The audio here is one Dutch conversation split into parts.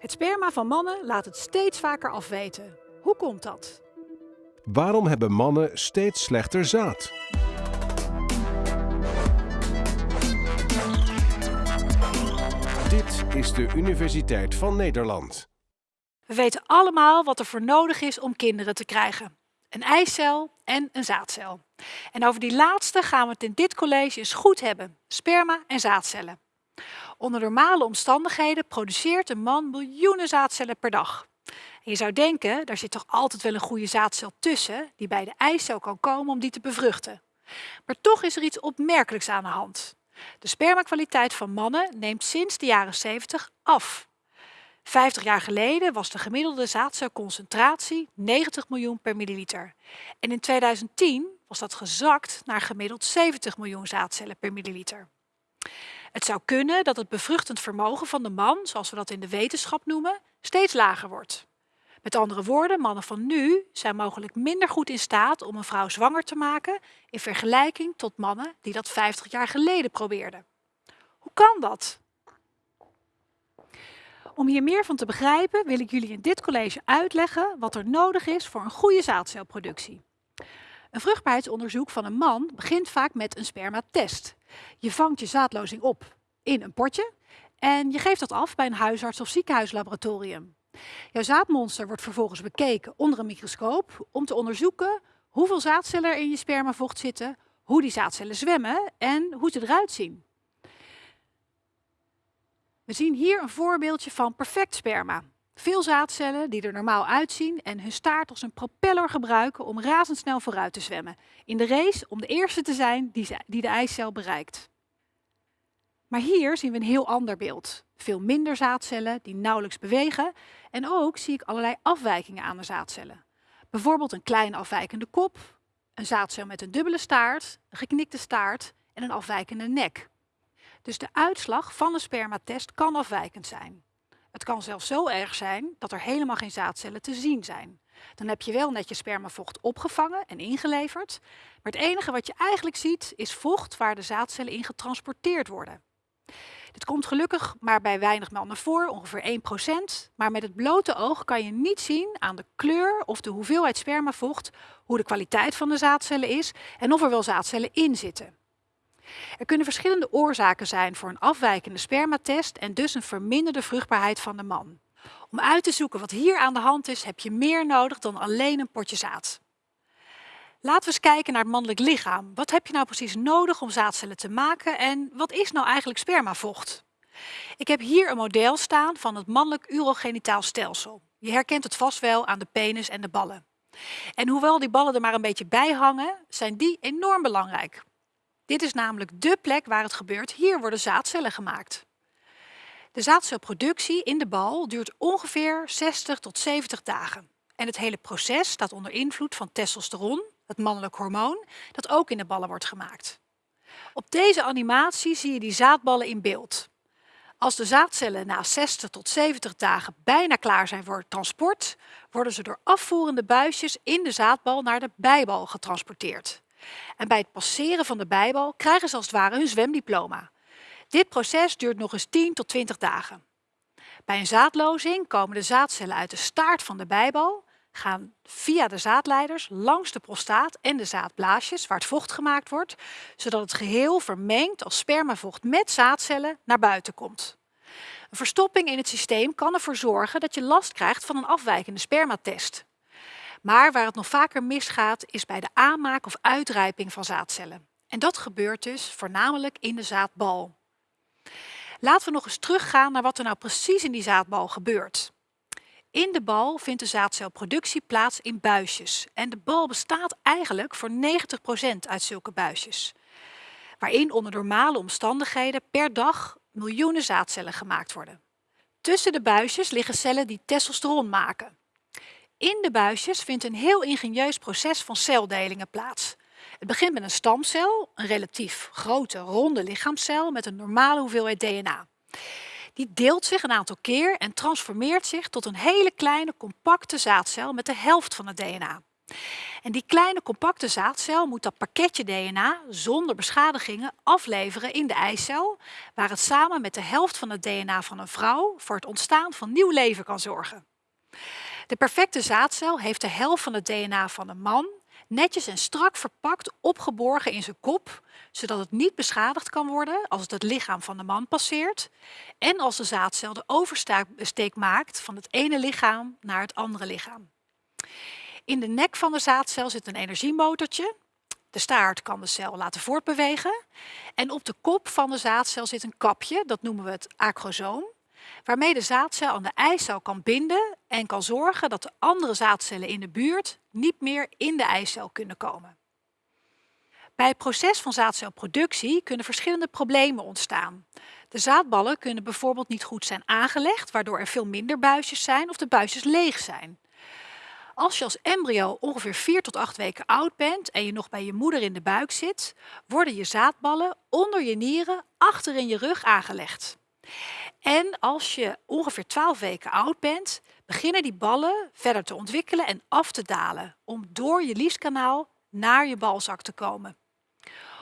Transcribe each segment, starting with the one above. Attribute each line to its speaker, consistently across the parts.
Speaker 1: Het sperma van mannen laat het steeds vaker afweten. Hoe komt dat?
Speaker 2: Waarom hebben mannen steeds slechter zaad? Dit is de Universiteit van Nederland.
Speaker 1: We weten allemaal wat er voor nodig is om kinderen te krijgen. Een eicel en een zaadcel. En over die laatste gaan we het in dit college eens goed hebben. Sperma en zaadcellen. Onder normale omstandigheden produceert een man miljoenen zaadcellen per dag. Je zou denken, daar zit toch altijd wel een goede zaadcel tussen die bij de eicel kan komen om die te bevruchten. Maar toch is er iets opmerkelijks aan de hand. De spermakwaliteit van mannen neemt sinds de jaren 70 af. 50 jaar geleden was de gemiddelde zaadcelconcentratie 90 miljoen per milliliter. En in 2010 was dat gezakt naar gemiddeld 70 miljoen zaadcellen per milliliter. Het zou kunnen dat het bevruchtend vermogen van de man, zoals we dat in de wetenschap noemen, steeds lager wordt. Met andere woorden, mannen van nu zijn mogelijk minder goed in staat om een vrouw zwanger te maken in vergelijking tot mannen die dat 50 jaar geleden probeerden. Hoe kan dat? Om hier meer van te begrijpen wil ik jullie in dit college uitleggen wat er nodig is voor een goede zaadcelproductie. Een vruchtbaarheidsonderzoek van een man begint vaak met een spermatest. Je vangt je zaadlozing op in een potje en je geeft dat af bij een huisarts of ziekenhuislaboratorium. Jouw zaadmonster wordt vervolgens bekeken onder een microscoop om te onderzoeken hoeveel zaadcellen er in je spermavocht zitten, hoe die zaadcellen zwemmen en hoe ze eruit zien. We zien hier een voorbeeldje van perfect sperma. Veel zaadcellen die er normaal uitzien en hun staart als een propeller gebruiken om razendsnel vooruit te zwemmen. In de race om de eerste te zijn die, de eicel bereikt. Maar hier zien we een heel ander beeld. Veel minder zaadcellen die nauwelijks bewegen en ook zie ik allerlei afwijkingen aan de zaadcellen. Bijvoorbeeld een klein afwijkende kop, een zaadcel met een dubbele staart, een geknikte staart en een afwijkende nek. Dus de uitslag van een spermatest kan afwijkend zijn. Het kan zelfs zo erg zijn dat er helemaal geen zaadcellen te zien zijn. Dan heb je wel net je spermavocht opgevangen en ingeleverd, maar het enige wat je eigenlijk ziet is vocht waar de zaadcellen in getransporteerd worden. Dit komt gelukkig maar bij weinig mannen voor, ongeveer 1%. Maar met het blote oog kan je niet zien aan de kleur of de hoeveelheid spermavocht hoe de kwaliteit van de zaadcellen is en of er wel zaadcellen in zitten. Er kunnen verschillende oorzaken zijn voor een afwijkende spermatest en dus een verminderde vruchtbaarheid van de man. Om uit te zoeken wat hier aan de hand is, heb je meer nodig dan alleen een potje zaad. Laten we eens kijken naar het mannelijk lichaam. Wat heb je nou precies nodig om zaadcellen te maken en wat is nou eigenlijk spermavocht? Ik heb hier een model staan van het mannelijk urogenitaal stelsel. Je herkent het vast wel aan de penis en de ballen. En hoewel die ballen er maar een beetje bij hangen, zijn die enorm belangrijk. Dit is namelijk dé plek waar het gebeurt. Hier worden zaadcellen gemaakt. De zaadcelproductie in de bal duurt ongeveer 60 tot 70 dagen. En het hele proces staat onder invloed van testosteron, het mannelijk hormoon, dat ook in de ballen wordt gemaakt. Op deze animatie zie je die zaadballen in beeld. Als de zaadcellen na 60 tot 70 dagen bijna klaar zijn voor transport, worden ze door afvoerende buisjes in de zaadbal naar de bijbal getransporteerd. En bij het passeren van de bijbal krijgen ze als het ware hun zwemdiploma. Dit proces duurt nog eens 10 tot 20 dagen. Bij een zaadlozing komen de zaadcellen uit de staart van de bijbal gaan via de zaadleiders langs de prostaat en de zaadblaasjes waar het vocht gemaakt wordt, zodat het geheel vermengd als spermavocht met zaadcellen naar buiten komt. Een verstopping in het systeem kan ervoor zorgen dat je last krijgt van een afwijkende spermatest. Maar waar het nog vaker misgaat is bij de aanmaak of uitrijping van zaadcellen. En dat gebeurt dus voornamelijk in de zaadbal. Laten we nog eens teruggaan naar wat er nou precies in die zaadbal gebeurt. In de bal vindt de zaadcelproductie plaats in buisjes. En de bal bestaat eigenlijk voor 90% uit zulke buisjes. Waarin onder normale omstandigheden per dag miljoenen zaadcellen gemaakt worden. Tussen de buisjes liggen cellen die testosteron maken. In de buisjes vindt een heel ingenieus proces van celdelingen plaats. Het begint met een stamcel, een relatief grote ronde lichaamscel met een normale hoeveelheid DNA. Die deelt zich een aantal keer en transformeert zich tot een hele kleine compacte zaadcel met de helft van het DNA. En die kleine compacte zaadcel moet dat pakketje DNA zonder beschadigingen afleveren in de eicel, waar het samen met de helft van het DNA van een vrouw voor het ontstaan van nieuw leven kan zorgen. De perfecte zaadcel heeft de helft van het DNA van een man netjes en strak verpakt opgeborgen in zijn kop, zodat het niet beschadigd kan worden als het het lichaam van de man passeert en als de zaadcel de oversteek maakt van het ene lichaam naar het andere lichaam. In de nek van de zaadcel zit een energiemotortje. De staart kan de cel laten voortbewegen. En op de kop van de zaadcel zit een kapje, dat noemen we het acrosoom, waarmee de zaadcel aan de eicel kan binden en kan zorgen dat de andere zaadcellen in de buurt niet meer in de eicel kunnen komen. Bij het proces van zaadcelproductie kunnen verschillende problemen ontstaan. De zaadballen kunnen bijvoorbeeld niet goed zijn aangelegd, waardoor er veel minder buisjes zijn of de buisjes leeg zijn. Als je als embryo ongeveer 4 tot 8 weken oud bent en je nog bij je moeder in de buik zit, worden je zaadballen onder je nieren achter in je rug aangelegd. En als je ongeveer 12 weken oud bent, beginnen die ballen verder te ontwikkelen en af te dalen om door je lieskanaal naar je balzak te komen.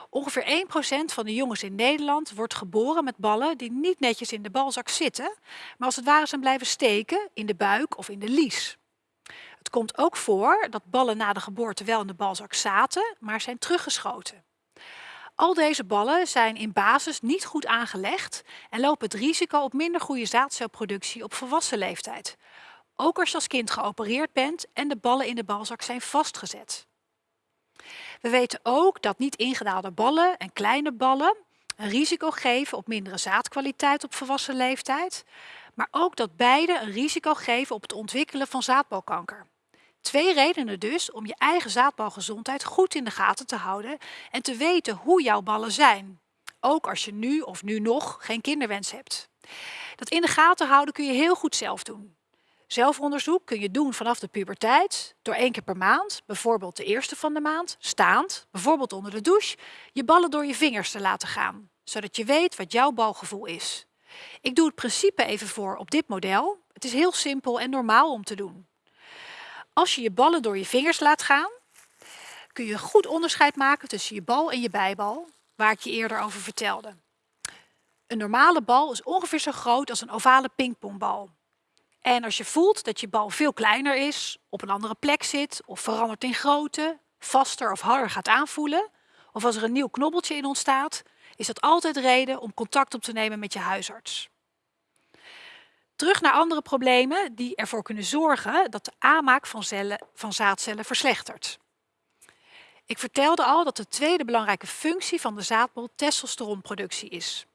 Speaker 1: Ongeveer 1% van de jongens in Nederland wordt geboren met ballen die niet netjes in de balzak zitten, maar als het ware zijn blijven steken in de buik of in de lies. Het komt ook voor dat ballen na de geboorte wel in de balzak zaten, maar zijn teruggeschoten. Al deze ballen zijn in basis niet goed aangelegd en lopen het risico op minder goede zaadcelproductie op volwassen leeftijd. Ook als je als kind geopereerd bent en de ballen in de balzak zijn vastgezet. We weten ook dat niet ingedaalde ballen en kleine ballen een risico geven op mindere zaadkwaliteit op volwassen leeftijd, maar ook dat beide een risico geven op het ontwikkelen van zaadbalkanker. Twee redenen dus om je eigen zaadbalgezondheid goed in de gaten te houden en te weten hoe jouw ballen zijn. Ook als je nu of nu nog geen kinderwens hebt. Dat in de gaten houden kun je heel goed zelf doen. Zelfonderzoek kun je doen vanaf de puberteit, door één keer per maand, bijvoorbeeld de eerste van de maand, staand, bijvoorbeeld onder de douche, je ballen door je vingers te laten gaan, zodat je weet wat jouw balgevoel is. Ik doe het principe even voor op dit model. Het is heel simpel en normaal om te doen. Als je je ballen door je vingers laat gaan, kun je goed onderscheid maken tussen je bal en je bijbal, waar ik je eerder over vertelde. Een normale bal is ongeveer zo groot als een ovale pingpongbal. En als je voelt dat je bal veel kleiner is, op een andere plek zit of verandert in grootte, vaster of harder gaat aanvoelen, of als er een nieuw knobbeltje in ontstaat, is dat altijd reden om contact op te nemen met je huisarts. Terug naar andere problemen die ervoor kunnen zorgen dat de aanmaak van, cellen, van zaadcellen verslechtert. Ik vertelde al dat de tweede belangrijke functie van de zaadbol testosteronproductie is.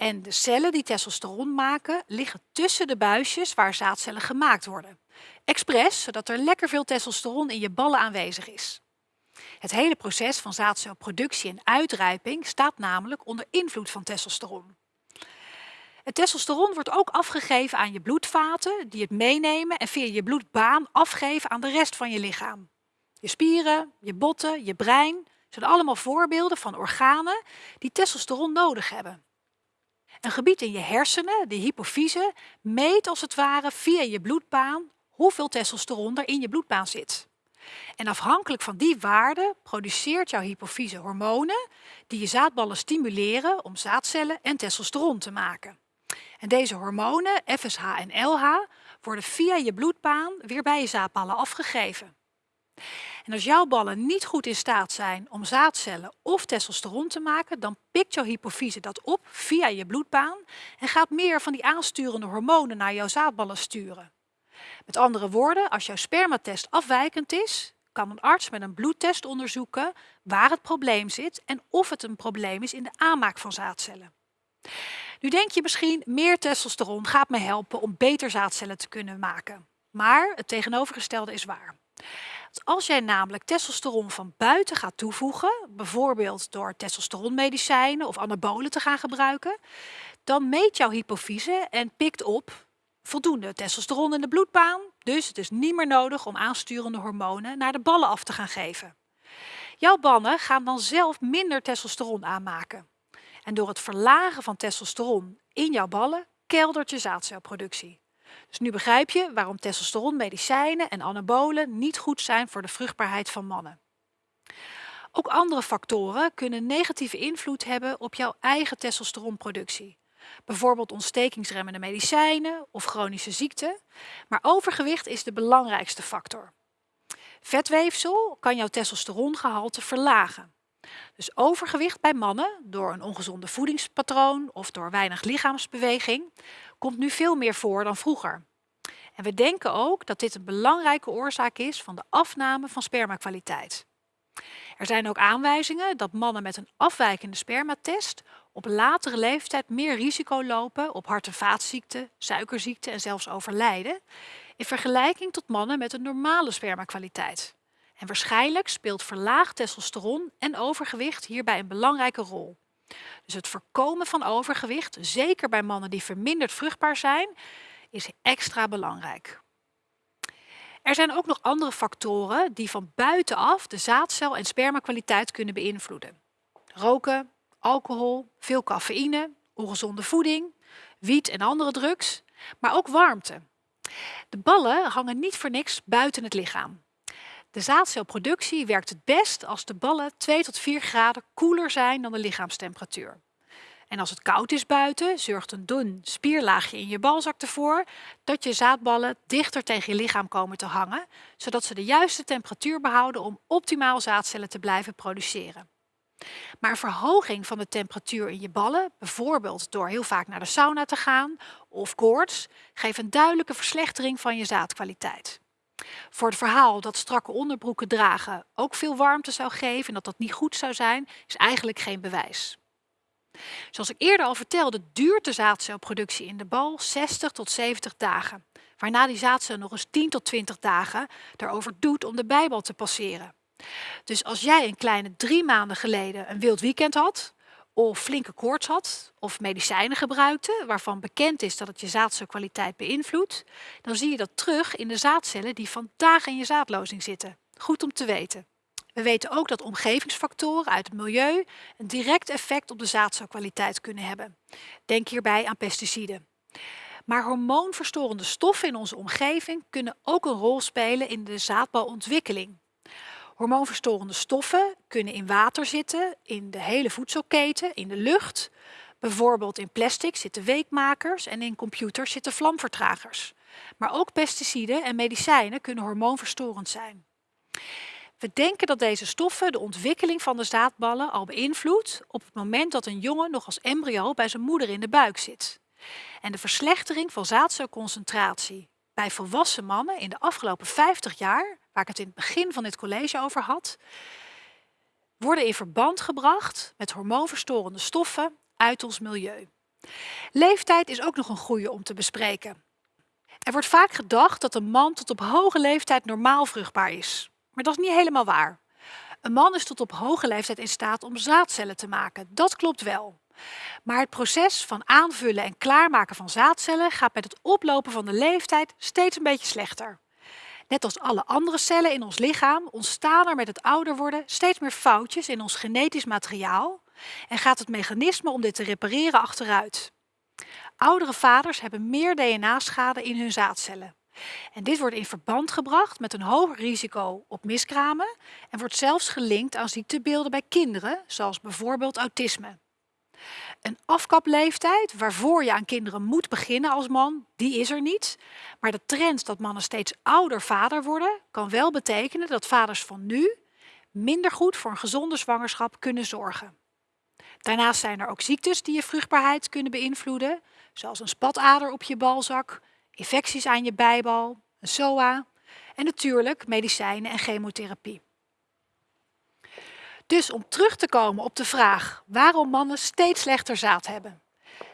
Speaker 1: En de cellen die testosteron maken liggen tussen de buisjes waar zaadcellen gemaakt worden. Expres, zodat er lekker veel testosteron in je ballen aanwezig is. Het hele proces van zaadcelproductie en uitrijping staat namelijk onder invloed van testosteron. Het testosteron wordt ook afgegeven aan je bloedvaten, die het meenemen en via je bloedbaan afgeven aan de rest van je lichaam. Je spieren, je botten, je brein zijn allemaal voorbeelden van organen die testosteron nodig hebben. Een gebied in je hersenen, de hypofyse, meet als het ware via je bloedbaan hoeveel testosteron er in je bloedbaan zit. En afhankelijk van die waarde produceert jouw hypofyse hormonen die je zaadballen stimuleren om zaadcellen en testosteron te maken. En deze hormonen, FSH en LH, worden via je bloedbaan weer bij je zaadballen afgegeven. En als jouw ballen niet goed in staat zijn om zaadcellen of testosteron te maken, dan pikt jouw hypofyse dat op via je bloedbaan en gaat meer van die aansturende hormonen naar jouw zaadballen sturen. Met andere woorden, als jouw spermatest afwijkend is, kan een arts met een bloedtest onderzoeken waar het probleem zit en of het een probleem is in de aanmaak van zaadcellen. Nu denk je misschien, meer testosteron gaat me helpen om beter zaadcellen te kunnen maken. Maar het tegenovergestelde is waar. Als jij namelijk testosteron van buiten gaat toevoegen, bijvoorbeeld door testosteronmedicijnen of anabolen te gaan gebruiken, dan meet jouw hypofyse en pikt op voldoende testosteron in de bloedbaan. Dus het is niet meer nodig om aansturende hormonen naar de ballen af te gaan geven. Jouw ballen gaan dan zelf minder testosteron aanmaken. En door het verlagen van testosteron in jouw ballen keldert je zaadcelproductie. Dus nu begrijp je waarom testosteronmedicijnen en anabolen niet goed zijn voor de vruchtbaarheid van mannen. Ook andere factoren kunnen negatieve invloed hebben op jouw eigen testosteronproductie. Bijvoorbeeld ontstekingsremmende medicijnen of chronische ziekten. Maar overgewicht is de belangrijkste factor. Vetweefsel kan jouw testosterongehalte verlagen. Dus overgewicht bij mannen door een ongezonde voedingspatroon of door weinig lichaamsbeweging komt nu veel meer voor dan vroeger. En we denken ook dat dit een belangrijke oorzaak is van de afname van spermakwaliteit. Er zijn ook aanwijzingen dat mannen met een afwijkende spermatest op latere leeftijd meer risico lopen op hart- en vaatziekten, suikerziekte en zelfs overlijden, in vergelijking tot mannen met een normale spermakwaliteit. En waarschijnlijk speelt verlaagd testosteron en overgewicht hierbij een belangrijke rol. Dus het voorkomen van overgewicht, zeker bij mannen die verminderd vruchtbaar zijn, is extra belangrijk. Er zijn ook nog andere factoren die van buitenaf de zaadcel- en spermakwaliteit kunnen beïnvloeden. Roken, alcohol, veel cafeïne, ongezonde voeding, wiet en andere drugs, maar ook warmte. De ballen hangen niet voor niks buiten het lichaam. De zaadcelproductie werkt het best als de ballen 2 tot 4 graden koeler zijn dan de lichaamstemperatuur. En als het koud is buiten, zorgt een dun spierlaagje in je balzak ervoor dat je zaadballen dichter tegen je lichaam komen te hangen, zodat ze de juiste temperatuur behouden om optimaal zaadcellen te blijven produceren. Maar een verhoging van de temperatuur in je ballen, bijvoorbeeld door heel vaak naar de sauna te gaan of koorts, geeft een duidelijke verslechtering van je zaadkwaliteit. Voor het verhaal dat strakke onderbroeken dragen ook veel warmte zou geven en dat dat niet goed zou zijn, is eigenlijk geen bewijs. Zoals ik eerder al vertelde, duurt de zaadcelproductie in de bal 60 tot 70 dagen, waarna die zaadcel nog eens 10 tot 20 dagen erover doet om de bijbal te passeren. Dus als jij een kleine drie maanden geleden een wild weekend had, of flinke koorts had, of medicijnen gebruikte, waarvan bekend is dat het je zaadcelkwaliteit beïnvloedt, dan zie je dat terug in de zaadcellen die vandaag in je zaadlozing zitten. Goed om te weten. We weten ook dat omgevingsfactoren uit het milieu een direct effect op de zaadcelkwaliteit kunnen hebben. Denk hierbij aan pesticiden. Maar hormoonverstorende stoffen in onze omgeving kunnen ook een rol spelen in de zaadbalontwikkeling. Hormoonverstorende stoffen kunnen in water zitten, in de hele voedselketen, in de lucht. Bijvoorbeeld in plastic zitten weekmakers en in computers zitten vlamvertragers. Maar ook pesticiden en medicijnen kunnen hormoonverstorend zijn. We denken dat deze stoffen de ontwikkeling van de zaadballen al beïnvloedt op het moment dat een jongen nog als embryo bij zijn moeder in de buik zit. En de verslechtering van zaadcelconcentratie bij volwassen mannen in de afgelopen 50 jaar, waar ik het in het begin van dit college over had, worden in verband gebracht met hormoonverstorende stoffen uit ons milieu. Leeftijd is ook nog een goede om te bespreken. Er wordt vaak gedacht dat een man tot op hoge leeftijd normaal vruchtbaar is. Maar dat is niet helemaal waar. Een man is tot op hoge leeftijd in staat om zaadcellen te maken. Dat klopt wel. Maar het proces van aanvullen en klaarmaken van zaadcellen gaat met het oplopen van de leeftijd steeds een beetje slechter. Net als alle andere cellen in ons lichaam ontstaan er met het ouder worden steeds meer foutjes in ons genetisch materiaal en gaat het mechanisme om dit te repareren achteruit. Oudere vaders hebben meer DNA-schade in hun zaadcellen. En dit wordt in verband gebracht met een hoger risico op miskramen en wordt zelfs gelinkt aan ziektebeelden bij kinderen, zoals bijvoorbeeld autisme. Een afkapleeftijd waarvoor je aan kinderen moet beginnen als man, die is er niet. Maar de trend dat mannen steeds ouder vader worden, kan wel betekenen dat vaders van nu minder goed voor een gezonde zwangerschap kunnen zorgen. Daarnaast zijn er ook ziektes die je vruchtbaarheid kunnen beïnvloeden, zoals een spatader op je balzak, infecties aan je bijbal, een SOA en natuurlijk medicijnen en chemotherapie. Dus om terug te komen op de vraag waarom mannen steeds slechter zaad hebben.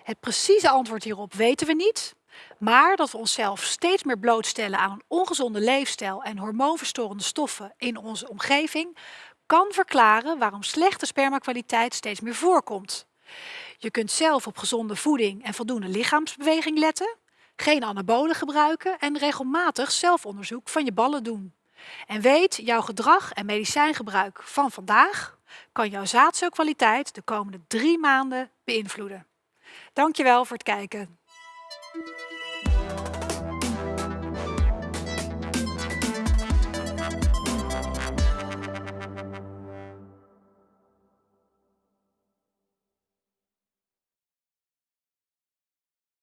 Speaker 1: Het precieze antwoord hierop weten we niet, maar dat we onszelf steeds meer blootstellen aan een ongezonde leefstijl en hormoonverstorende stoffen in onze omgeving kan verklaren waarom slechte spermakwaliteit steeds meer voorkomt. Je kunt zelf op gezonde voeding en voldoende lichaamsbeweging letten, geen anabolen gebruiken en regelmatig zelfonderzoek van je ballen doen. En weet, jouw gedrag en medicijngebruik van vandaag kan jouw zaadcelkwaliteit de komende drie maanden beïnvloeden. Dankjewel voor het kijken.